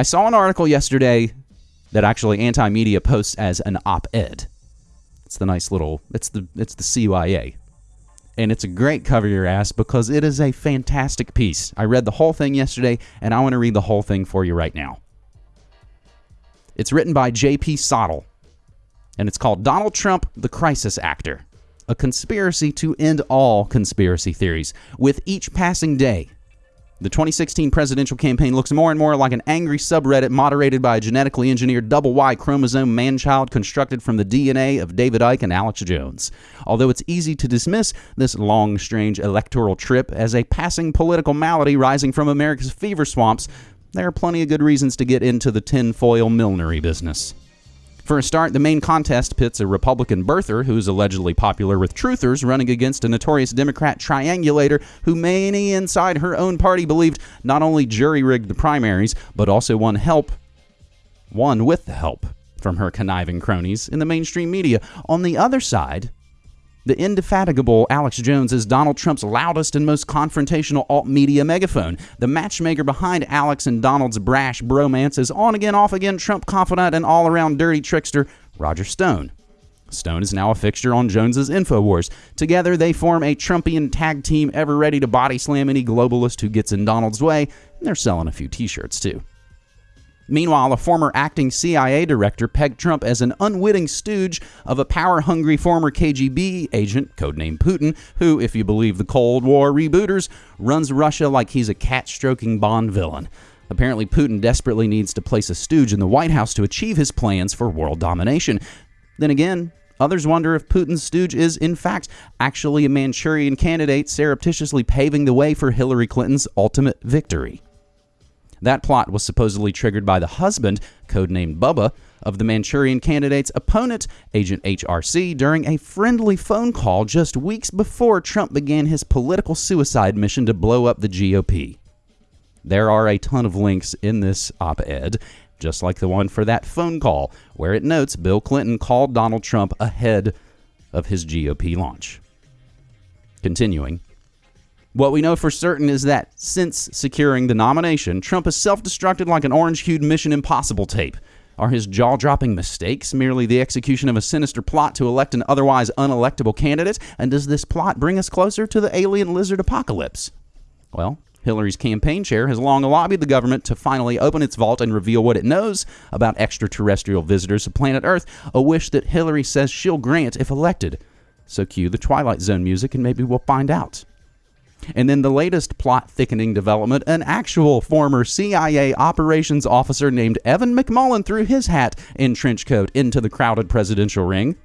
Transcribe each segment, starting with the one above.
I saw an article yesterday that actually Anti Media posts as an op-ed. It's the nice little. It's the it's the CYA, and it's a great cover your ass because it is a fantastic piece. I read the whole thing yesterday, and I want to read the whole thing for you right now. It's written by J.P. Sottile, and it's called Donald Trump, the Crisis Actor a conspiracy to end all conspiracy theories. With each passing day, the 2016 presidential campaign looks more and more like an angry subreddit moderated by a genetically engineered double Y chromosome manchild constructed from the DNA of David Icke and Alex Jones. Although it's easy to dismiss this long, strange electoral trip as a passing political malady rising from America's fever swamps, there are plenty of good reasons to get into the tinfoil millinery business. For a start, the main contest pits a Republican birther who's allegedly popular with truthers running against a notorious Democrat triangulator who many inside her own party believed not only jury rigged the primaries, but also won help, won with the help from her conniving cronies in the mainstream media. On the other side, the indefatigable Alex Jones is Donald Trump's loudest and most confrontational alt media megaphone. The matchmaker behind Alex and Donald's brash bromance is on again, off again Trump confidant and all around dirty trickster Roger Stone. Stone is now a fixture on Jones's InfoWars. Together, they form a Trumpian tag team ever ready to body slam any globalist who gets in Donald's way, and they're selling a few t shirts too. Meanwhile, a former acting CIA director pegged Trump as an unwitting stooge of a power hungry former KGB agent, codenamed Putin, who, if you believe the Cold War rebooters, runs Russia like he's a cat stroking Bond villain. Apparently, Putin desperately needs to place a stooge in the White House to achieve his plans for world domination. Then again, Others wonder if Putin's stooge is, in fact, actually a Manchurian candidate surreptitiously paving the way for Hillary Clinton's ultimate victory. That plot was supposedly triggered by the husband, codenamed Bubba, of the Manchurian candidate's opponent, Agent HRC, during a friendly phone call just weeks before Trump began his political suicide mission to blow up the GOP. There are a ton of links in this op ed, just like the one for that phone call, where it notes Bill Clinton called Donald Trump ahead of his GOP launch. Continuing, what we know for certain is that since securing the nomination, Trump has self destructed like an orange hued Mission Impossible tape. Are his jaw dropping mistakes merely the execution of a sinister plot to elect an otherwise unelectable candidate? And does this plot bring us closer to the alien lizard apocalypse? Well, Hillary's campaign chair has long lobbied the government to finally open its vault and reveal what it knows about extraterrestrial visitors to planet Earth, a wish that Hillary says she'll grant if elected. So cue the Twilight Zone music and maybe we'll find out. And then the latest plot thickening development an actual former CIA operations officer named Evan McMullin threw his hat in trench coat into the crowded presidential ring.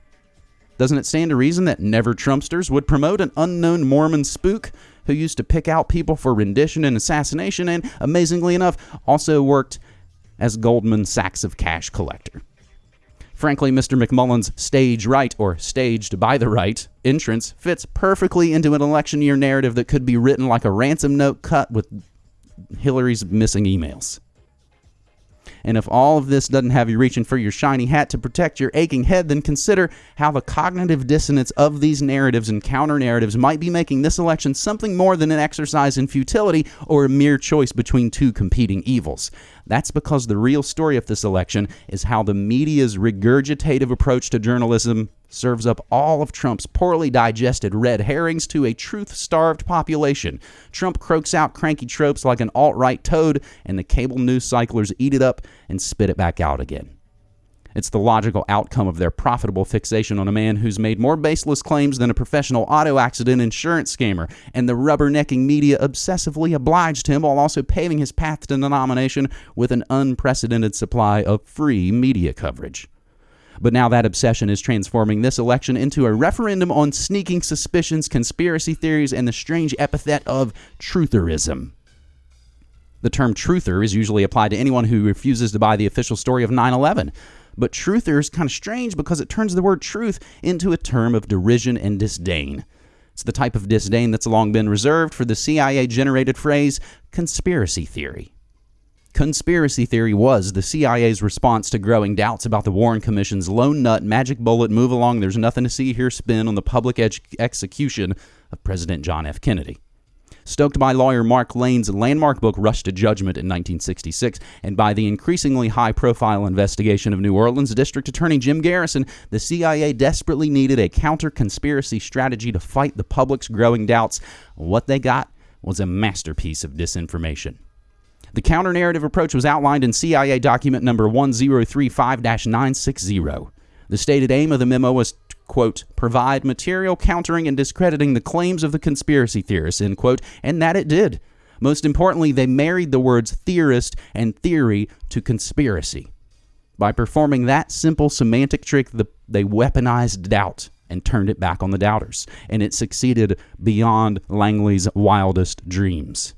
Doesn't it stand to reason that never Trumpsters would promote an unknown Mormon spook who used to pick out people for rendition and assassination and, amazingly enough, also worked as Goldman Sachs of cash collector? Frankly, Mr. McMullin's stage right, or staged by the right, entrance fits perfectly into an election year narrative that could be written like a ransom note cut with Hillary's missing emails. And if all of this doesn't have you reaching for your shiny hat to protect your aching head, then consider how the cognitive dissonance of these narratives and counter narratives might be making this election something more than an exercise in futility or a mere choice between two competing evils. That's because the real story of this election is how the media's regurgitative approach to journalism serves up all of Trump's poorly digested red herrings to a truth starved population. Trump croaks out cranky tropes like an alt right toad, and the cable news cyclers eat it up and spit it back out again. It's the logical outcome of their profitable fixation on a man who's made more baseless claims than a professional auto accident insurance scammer, and the rubbernecking media obsessively obliged him while also paving his path to the nomination with an unprecedented supply of free media coverage. But now that obsession is transforming this election into a referendum on sneaking suspicions, conspiracy theories, and the strange epithet of trutherism. The term truther is usually applied to anyone who refuses to buy the official story of 9 11. But truther is kind of strange because it turns the word truth into a term of derision and disdain. It's the type of disdain that's long been reserved for the CIA generated phrase conspiracy theory. Conspiracy theory was the CIA's response to growing doubts about the Warren Commission's lone nut magic bullet move along, there's nothing to see here spin on the public execution of President John F. Kennedy. stoked by lawyer Mark Lane's landmark book Rush to Judgment in 1966, and by the increasingly high profile investigation of New Orleans District Attorney Jim Garrison, the CIA desperately needed a counter conspiracy strategy to fight the public's growing doubts. What they got was a masterpiece of disinformation. The counter narrative approach was outlined in CIA document number 1035 960. The stated aim of the memo was to, quote, provide material countering and discrediting the claims of the conspiracy theorists, end quote, and that it did. Most importantly, they married the words theorist and theory to conspiracy. By performing that simple semantic trick, the, they weaponized doubt and turned it back on the doubters, and it succeeded beyond Langley's wildest dreams.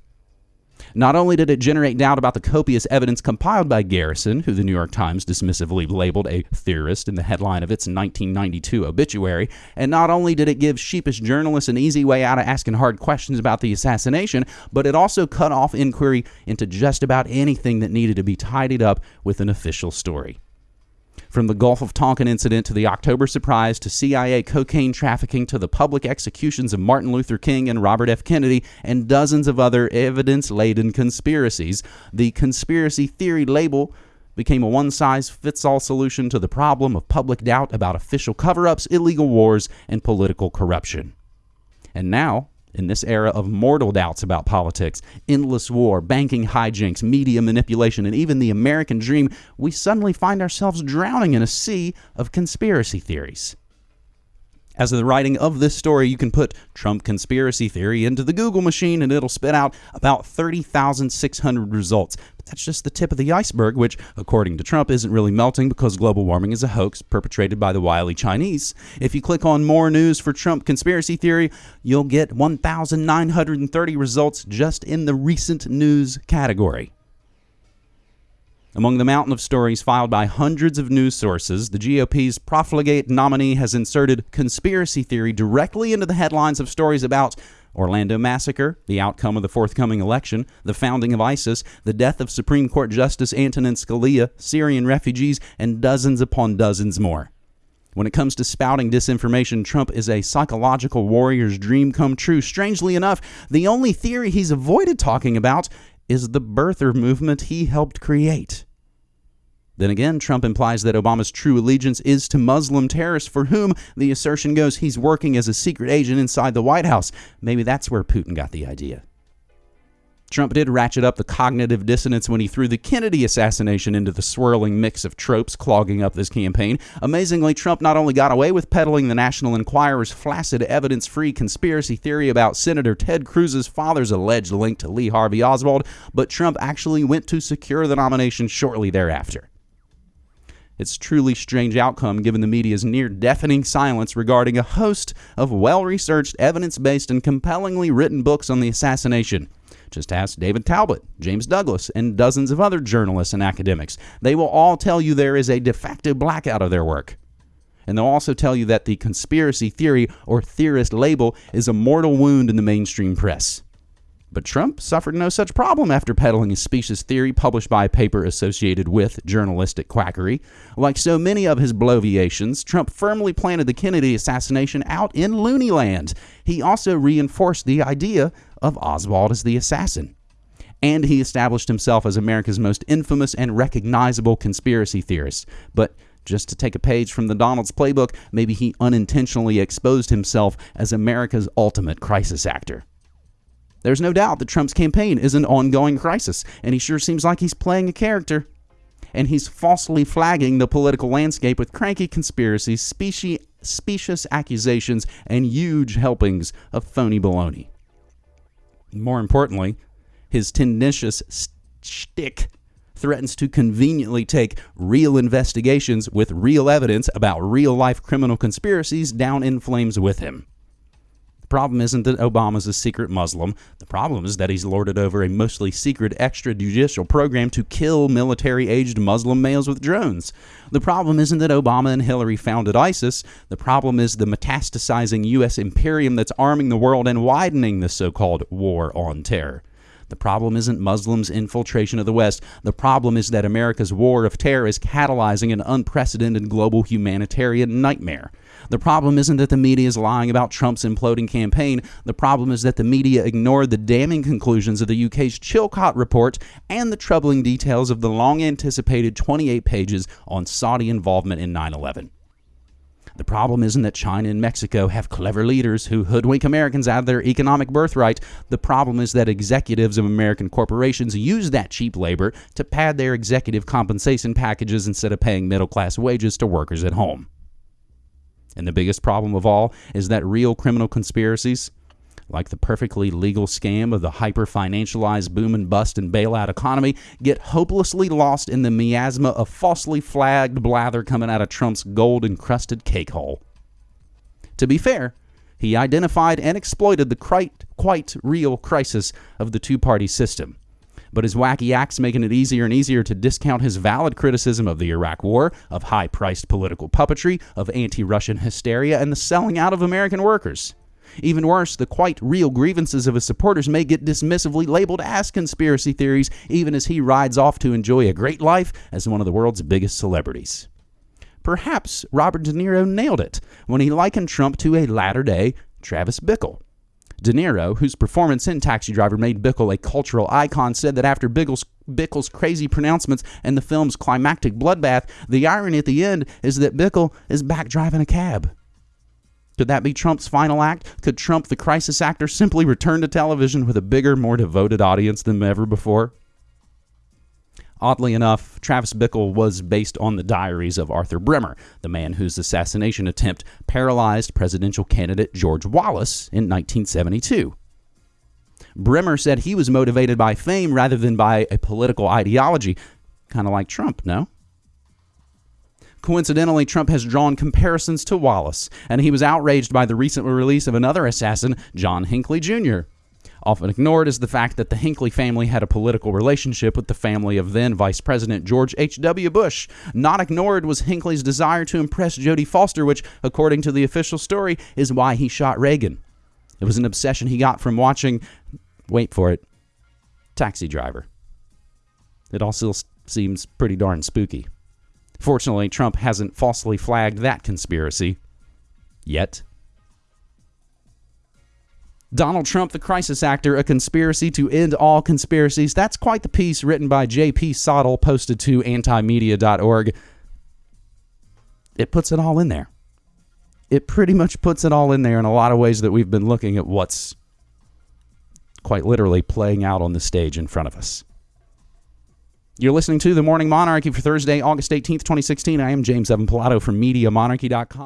Not only did it generate doubt about the copious evidence compiled by Garrison, who the New York Times dismissively labeled a theorist in the headline of its 1992 obituary, and not only did it give sheepish journalists an easy way out of asking hard questions about the assassination, but it also cut off inquiry into just about anything that needed to be tidied up with an official story. From the Gulf of Tonkin incident to the October surprise to CIA cocaine trafficking to the public executions of Martin Luther King and Robert F. Kennedy and dozens of other evidence laden conspiracies, the conspiracy theory label became a one size fits all solution to the problem of public doubt about official cover ups, illegal wars, and political corruption. And now, in this era of mortal doubts about politics, endless war, banking hijinks, media manipulation, and even the American dream, we suddenly find ourselves drowning in a sea of conspiracy theories. As of the writing of this story, you can put Trump conspiracy theory into the Google machine and it'll spit out about 30,600 results. That's just the tip of the iceberg, which, according to Trump, isn't really melting because global warming is a hoax perpetrated by the wily Chinese. If you click on more news for Trump conspiracy theory, you'll get 1,930 results just in the recent news category. Among the mountain of stories filed by hundreds of news sources, the GOP's profligate nominee has inserted conspiracy theory directly into the headlines of stories about Orlando massacre, the outcome of the forthcoming election, the founding of ISIS, the death of Supreme Court Justice Antonin Scalia, Syrian refugees, and dozens upon dozens more. When it comes to spouting disinformation, Trump is a psychological warrior's dream come true. Strangely enough, the only theory he's avoided talking about is the birther movement he helped create. Then again, Trump implies that Obama's true allegiance is to Muslim terrorists, for whom the assertion goes he's working as a secret agent inside the White House. Maybe that's where Putin got the idea. Trump did ratchet up the cognitive dissonance when he threw the Kennedy assassination into the swirling mix of tropes clogging up this campaign. Amazingly, Trump not only got away with peddling the National Enquirer's flaccid, evidence free conspiracy theory about Senator Ted Cruz's father's alleged link to Lee Harvey Oswald, but Trump actually went to secure the nomination shortly thereafter. It's truly strange outcome given the media's near deafening silence regarding a host of well researched, evidence based, and compellingly written books on the assassination. Just ask David Talbot, James Douglas, and dozens of other journalists and academics. They will all tell you there is a de facto blackout of their work. And they'll also tell you that the conspiracy theory or theorist label is a mortal wound in the mainstream press. But Trump suffered no such problem after peddling a specious theory published by a paper associated with journalistic quackery. Like so many of his bloviations, Trump firmly planted the Kennedy assassination out in loony land. He also reinforced the idea of Oswald as the assassin. And he established himself as America's most infamous and recognizable conspiracy theorist. But just to take a page from the Donald's playbook, maybe he unintentionally exposed himself as America's ultimate crisis actor. There's no doubt that Trump's campaign is an ongoing crisis, and he sure seems like he's playing a character. And he's falsely flagging the political landscape with cranky conspiracies, specie, specious accusations, and huge helpings of phony baloney. More importantly, his tenacious shtick threatens to conveniently take real investigations with real evidence about real life criminal conspiracies down in flames with him. The problem isn't that Obama's a secret Muslim. The problem is that he's lorded over a mostly secret extrajudicial program to kill military aged Muslim males with drones. The problem isn't that Obama and Hillary founded ISIS. The problem is the metastasizing U.S. imperium that's arming the world and widening the so called war on terror. The problem isn't Muslims' infiltration of the West. The problem is that America's war of terror is catalyzing an unprecedented global humanitarian nightmare. The problem isn't that the media is lying about Trump's imploding campaign. The problem is that the media ignored the damning conclusions of the UK's Chilcot report and the troubling details of the long anticipated 28 pages on Saudi involvement in 9 11. The problem isn't that China and Mexico have clever leaders who hoodwink Americans out of their economic birthright. The problem is that executives of American corporations use that cheap labor to pad their executive compensation packages instead of paying middle class wages to workers at home. And the biggest problem of all is that real criminal conspiracies, like the perfectly legal scam of the hyper financialized boom and bust and bailout economy, get hopelessly lost in the miasma of falsely flagged blather coming out of Trump's gold encrusted cake hole. To be fair, he identified and exploited the quite, quite real crisis of the two party system but his wacky acts making it easier and easier to discount his valid criticism of the Iraq War, of high priced political puppetry, of anti Russian hysteria, and the selling out of American workers. Even worse, the quite real grievances of his supporters may get dismissively labeled as conspiracy theories, even as he rides off to enjoy a great life as one of the world's biggest celebrities. Perhaps Robert De Niro nailed it when he likened Trump to a latter day Travis Bickle. De Niro, whose performance in Taxi Driver made Bickle a cultural icon, said that after Bickle's, Bickle's crazy pronouncements and the film's climactic bloodbath, the irony at the end is that Bickle is back driving a cab. Could that be Trump's final act? Could Trump, the crisis actor, simply return to television with a bigger, more devoted audience than ever before? Oddly enough, Travis Bickle was based on the diaries of Arthur Bremer, the man whose assassination attempt paralyzed presidential candidate George Wallace in 1972. Bremer said he was motivated by fame rather than by a political ideology, kind of like Trump, no? Coincidentally, Trump has drawn comparisons to Wallace, and he was outraged by the recent release of another assassin, John Hinckley Jr. Often ignored is the fact that the Hinckley family had a political relationship with the family of then Vice President George H.W. Bush. Not ignored was Hinckley's desire to impress Jodie Foster, which, according to the official story, is why he shot Reagan. It was an obsession he got from watching, wait for it, Taxi Driver. It also seems pretty darn spooky. Fortunately, Trump hasn't falsely flagged that conspiracy yet. Donald Trump, the crisis actor, a conspiracy to end all conspiracies. That's quite the piece written by J.P. Sottile, posted to antimedia.org. It puts it all in there. It pretty much puts it all in there in a lot of ways that we've been looking at what's quite literally playing out on the stage in front of us. You're listening to The Morning Monarchy for Thursday, August 18th, 2016. I am James Evan Pilato from MediaMonarchy.com.